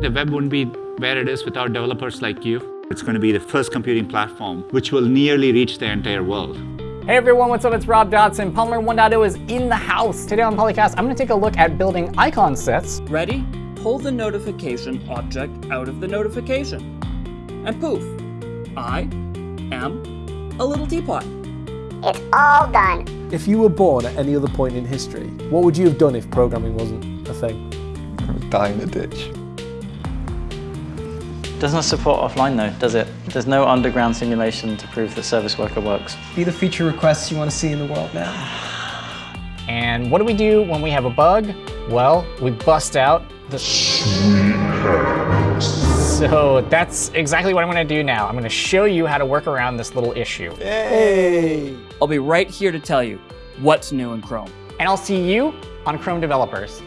The web wouldn't be where it is without developers like you. It's going to be the first computing platform which will nearly reach the entire world. Hey everyone, what's up? It's Rob Dodson. Polymer 1.0 is in the house. Today on Polycast, I'm going to take a look at building icon sets. Ready? Pull the notification object out of the notification. And poof, I am a little teapot. It's all done. If you were born at any other point in history, what would you have done if programming wasn't a thing? Die in a ditch. Doesn't support offline though, does it? There's no underground simulation to prove that Service Worker works. Be the feature requests you want to see in the world now. And what do we do when we have a bug? Well, we bust out the So that's exactly what I'm going to do now. I'm going to show you how to work around this little issue. Hey! I'll be right here to tell you what's new in Chrome. And I'll see you on Chrome Developers.